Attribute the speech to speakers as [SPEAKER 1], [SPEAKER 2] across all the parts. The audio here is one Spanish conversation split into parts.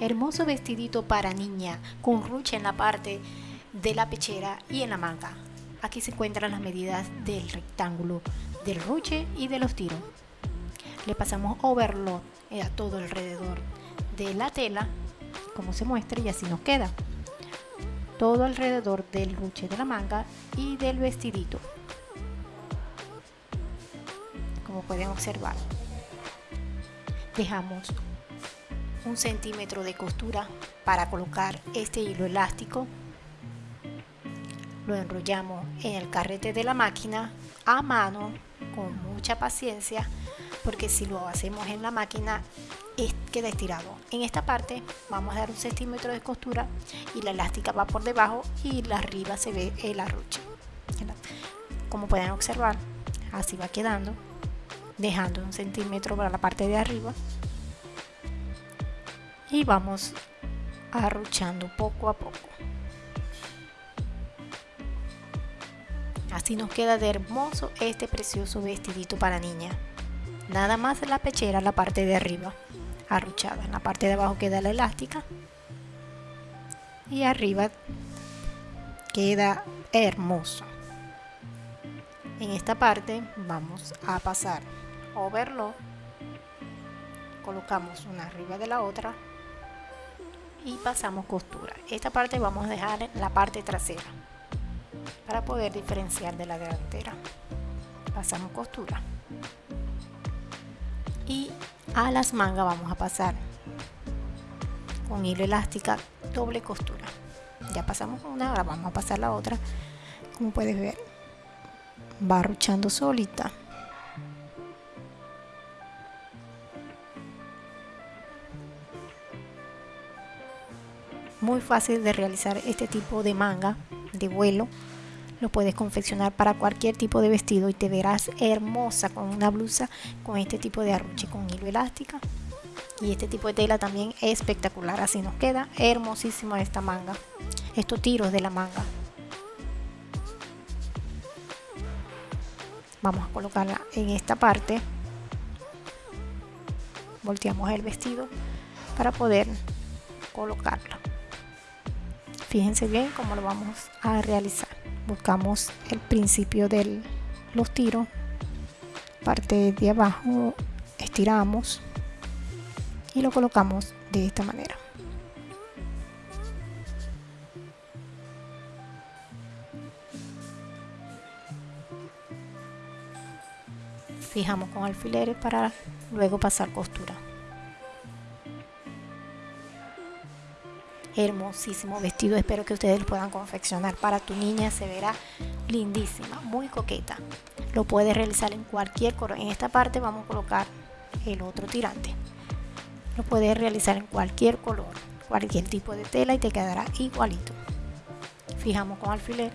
[SPEAKER 1] Hermoso vestidito para niña con ruche en la parte de la pechera y en la manga. Aquí se encuentran las medidas del rectángulo, del ruche y de los tiros. Le pasamos overlock a todo alrededor de la tela, como se muestra y así nos queda. Todo alrededor del ruche de la manga y del vestidito. Como pueden observar. Dejamos un centímetro de costura para colocar este hilo elástico. Lo enrollamos en el carrete de la máquina a mano con mucha paciencia porque si lo hacemos en la máquina queda estirado. En esta parte vamos a dar un centímetro de costura y la elástica va por debajo y la arriba se ve el arruche como pueden observar así va quedando dejando un centímetro para la parte de arriba y vamos arruchando poco a poco. Así nos queda de hermoso este precioso vestidito para niña. Nada más la pechera, la parte de arriba, arruchada. En la parte de abajo queda la elástica. Y arriba queda hermoso. En esta parte vamos a pasar overlock. Colocamos una arriba de la otra y pasamos costura. Esta parte vamos a dejar la parte trasera para poder diferenciar de la delantera. Pasamos costura. Y a las mangas vamos a pasar con hilo elástica doble costura. Ya pasamos una ahora vamos a pasar la otra. Como puedes ver va ruchando solita muy fácil de realizar este tipo de manga de vuelo. Lo puedes confeccionar para cualquier tipo de vestido y te verás hermosa con una blusa con este tipo de arruche con hilo elástica y este tipo de tela también es espectacular así nos queda hermosísima esta manga estos tiros de la manga. Vamos a colocarla en esta parte. Volteamos el vestido para poder colocarla fíjense bien cómo lo vamos a realizar. Buscamos el principio de los tiros parte de abajo estiramos y lo colocamos de esta manera. Fijamos con alfileres para luego pasar costura hermosísimo vestido. Espero que ustedes lo puedan confeccionar. Para tu niña se verá lindísima muy coqueta. Lo puedes realizar en cualquier color. En esta parte vamos a colocar el otro tirante. Lo puedes realizar en cualquier color. Cualquier tipo de tela y te quedará igualito. Fijamos con alfiler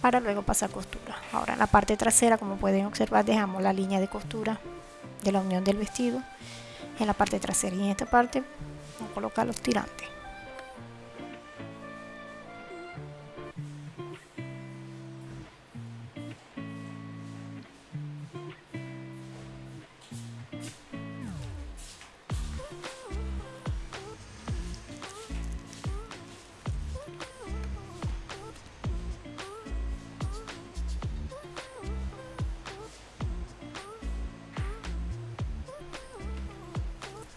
[SPEAKER 1] para luego pasar costura. Ahora en la parte trasera como pueden observar dejamos la línea de costura de la unión del vestido en la parte trasera y en esta parte vamos a colocar los tirantes.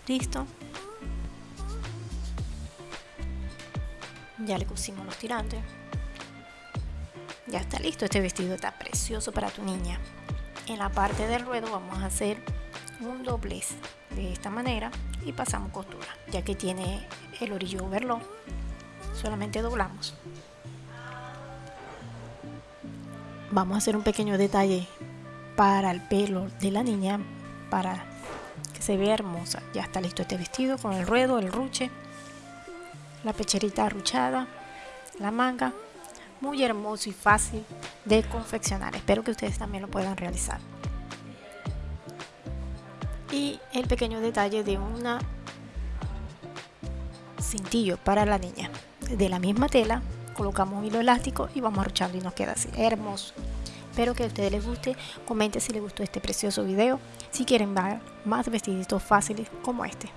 [SPEAKER 1] Listo ya le pusimos los tirantes. Ya está listo este vestido está precioso para tu niña. En la parte del ruedo vamos a hacer un doblez de esta manera y pasamos costura ya que tiene el orillo overlock. Solamente doblamos. Vamos a hacer un pequeño detalle para el pelo de la niña para que se vea hermosa. Ya está listo este vestido con el ruedo el ruche la pecherita arruchada, la manga, muy hermoso y fácil de confeccionar. Espero que ustedes también lo puedan realizar. Y el pequeño detalle de una cintillo para la niña. De la misma tela colocamos un hilo elástico y vamos arruchando y nos queda así, hermoso. Espero que a ustedes les guste, comenten si les gustó este precioso video, si quieren ver más vestiditos fáciles como este.